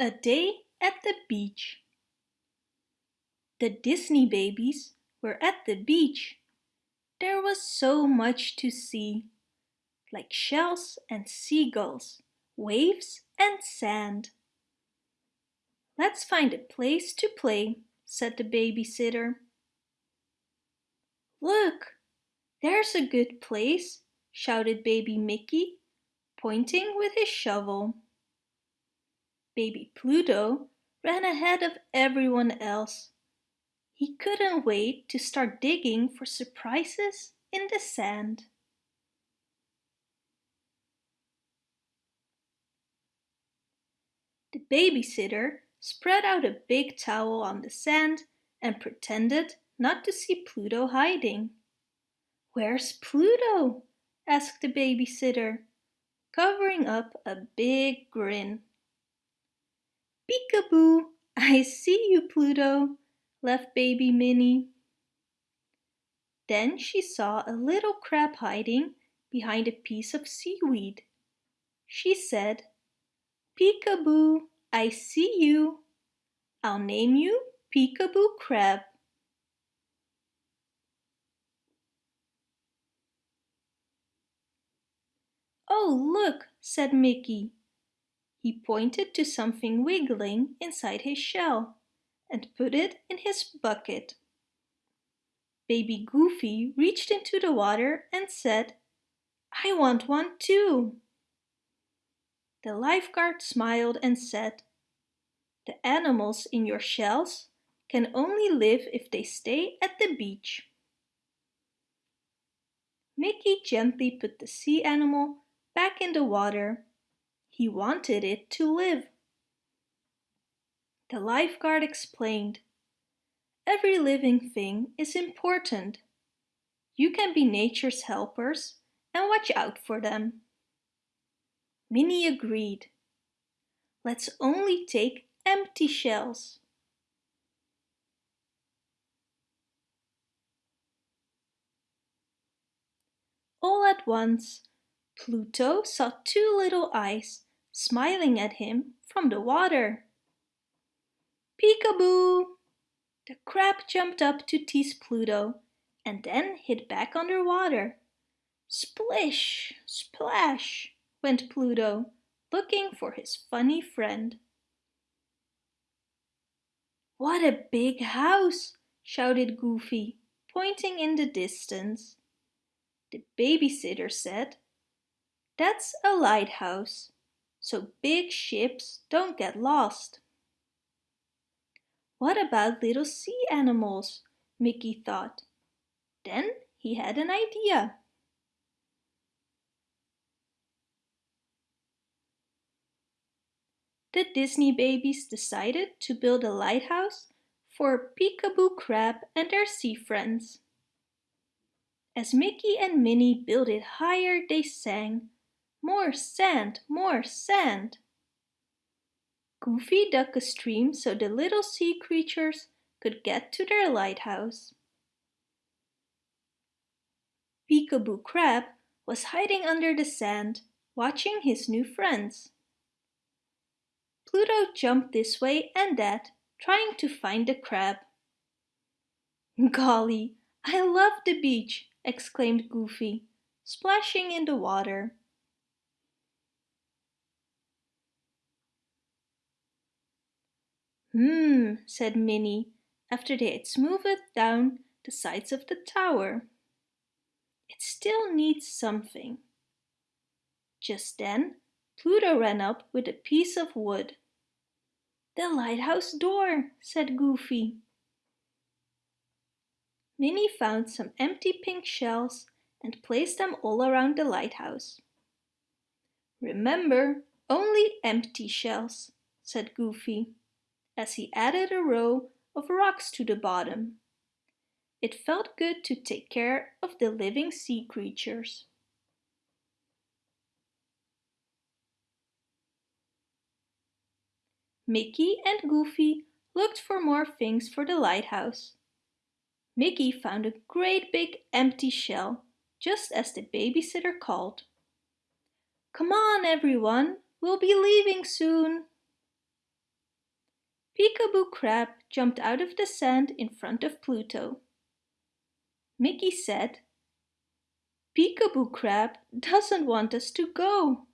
A Day at the Beach The Disney babies were at the beach. There was so much to see, like shells and seagulls, waves and sand. Let's find a place to play, said the babysitter. Look, there's a good place, shouted baby Mickey, pointing with his shovel. Baby Pluto ran ahead of everyone else. He couldn't wait to start digging for surprises in the sand. The babysitter spread out a big towel on the sand and pretended not to see Pluto hiding. Where's Pluto? asked the babysitter, covering up a big grin. Peekaboo, I see you, Pluto, laughed baby Minnie. Then she saw a little crab hiding behind a piece of seaweed. She said, Peekaboo, I see you. I'll name you Peekaboo Crab. Oh, look, said Mickey. He pointed to something wiggling inside his shell and put it in his bucket. Baby Goofy reached into the water and said, I want one too. The lifeguard smiled and said, The animals in your shells can only live if they stay at the beach. Mickey gently put the sea animal back in the water he wanted it to live. The lifeguard explained, Every living thing is important. You can be nature's helpers and watch out for them. Minnie agreed. Let's only take empty shells. All at once, Pluto saw two little eyes smiling at him from the water. Peekaboo! The crab jumped up to tease Pluto and then hid back underwater. Splish, splash, went Pluto, looking for his funny friend. What a big house, shouted Goofy, pointing in the distance. The babysitter said, That's a lighthouse so big ships don't get lost. What about little sea animals? Mickey thought. Then he had an idea. The Disney babies decided to build a lighthouse for Peekaboo Crab and their sea friends. As Mickey and Minnie built it higher, they sang, more sand, more sand. Goofy dug a stream so the little sea creatures could get to their lighthouse. Peekaboo Crab was hiding under the sand, watching his new friends. Pluto jumped this way and that, trying to find the crab. Golly, I love the beach, exclaimed Goofy, splashing in the water. Hmm, said Minnie, after they had smoothed down the sides of the tower. It still needs something. Just then, Pluto ran up with a piece of wood. The lighthouse door, said Goofy. Minnie found some empty pink shells and placed them all around the lighthouse. Remember, only empty shells, said Goofy as he added a row of rocks to the bottom. It felt good to take care of the living sea creatures. Mickey and Goofy looked for more things for the lighthouse. Mickey found a great big empty shell, just as the babysitter called. Come on everyone, we'll be leaving soon. Peekaboo Crab jumped out of the sand in front of Pluto. Mickey said, Peekaboo Crab doesn't want us to go.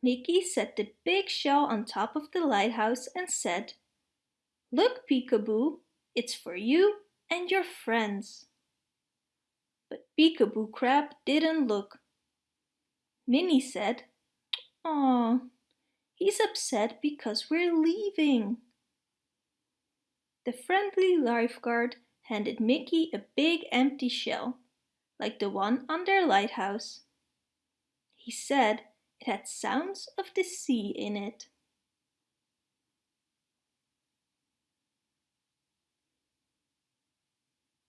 Mickey set the big shell on top of the lighthouse and said, Look, Peekaboo, it's for you and your friends. But Peekaboo Crab didn't look. Minnie said, Aw, he's upset because we're leaving. The friendly lifeguard handed Mickey a big empty shell, like the one on their lighthouse. He said it had sounds of the sea in it.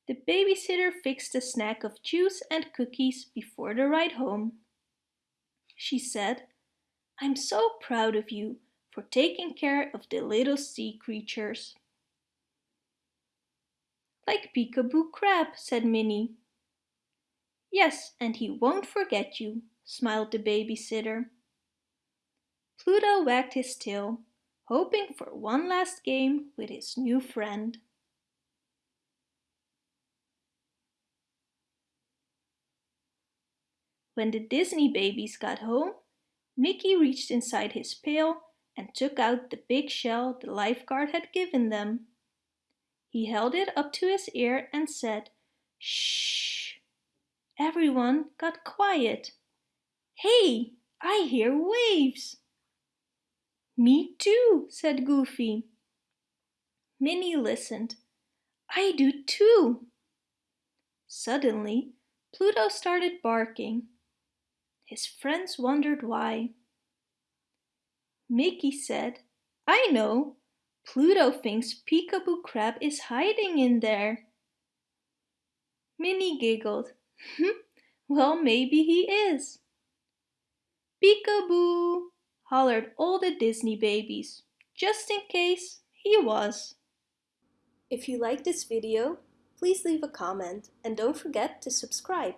The babysitter fixed a snack of juice and cookies before the ride home. She said, I'm so proud of you for taking care of the little sea creatures. Like Peekaboo Crab, said Minnie. Yes, and he won't forget you, smiled the babysitter. Pluto wagged his tail, hoping for one last game with his new friend. When the Disney babies got home, Mickey reached inside his pail and took out the big shell the lifeguard had given them. He held it up to his ear and said, Shh! Everyone got quiet. Hey, I hear waves. Me too, said Goofy. Minnie listened. I do too. Suddenly, Pluto started barking. His friends wondered why. Mickey said, I know. Pluto thinks Peekaboo Crab is hiding in there. Minnie giggled. Hmm, well, maybe he is. Peekaboo! hollered all the Disney babies, just in case he was. If you like this video, please leave a comment and don't forget to subscribe.